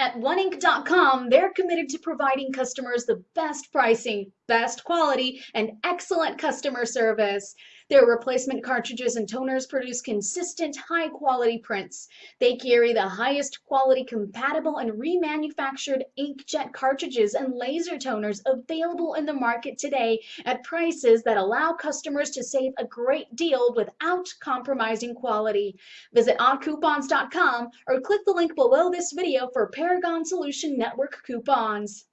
At 1ink.com, they're committed to providing customers the best pricing, best quality, and excellent customer service. Their replacement cartridges and toners produce consistent, high quality prints. They carry the highest quality compatible and remanufactured inkjet cartridges and laser toners available in the market today at prices that allow customers to save a great deal without compromising quality. Visit oddcoupons.com or click the link below this video for Paragon Solution Network coupons.